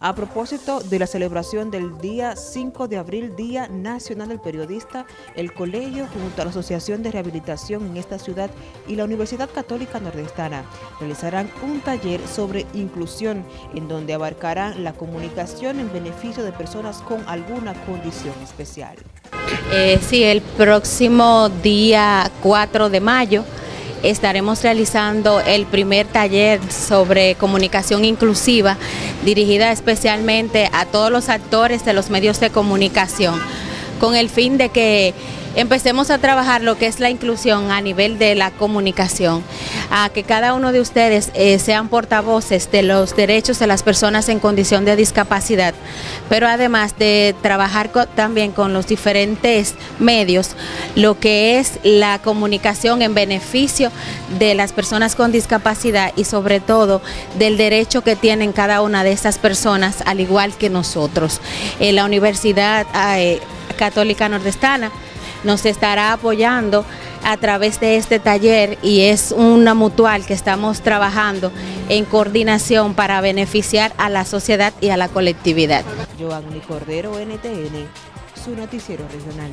A propósito de la celebración del día 5 de abril, Día Nacional del Periodista, el colegio junto a la Asociación de Rehabilitación en esta ciudad y la Universidad Católica Nordestana realizarán un taller sobre inclusión en donde abarcarán la comunicación en beneficio de personas con alguna condición especial. Eh, sí, el próximo día 4 de mayo estaremos realizando el primer taller sobre comunicación inclusiva dirigida especialmente a todos los actores de los medios de comunicación con el fin de que empecemos a trabajar lo que es la inclusión a nivel de la comunicación, a que cada uno de ustedes eh, sean portavoces de los derechos de las personas en condición de discapacidad, pero además de trabajar también con los diferentes medios, lo que es la comunicación en beneficio de las personas con discapacidad y sobre todo del derecho que tienen cada una de estas personas, al igual que nosotros. En la Universidad eh, Católica Nordestana nos estará apoyando a través de este taller y es una mutual que estamos trabajando en coordinación para beneficiar a la sociedad y a la colectividad. Cordero, NTN, su noticiero regional.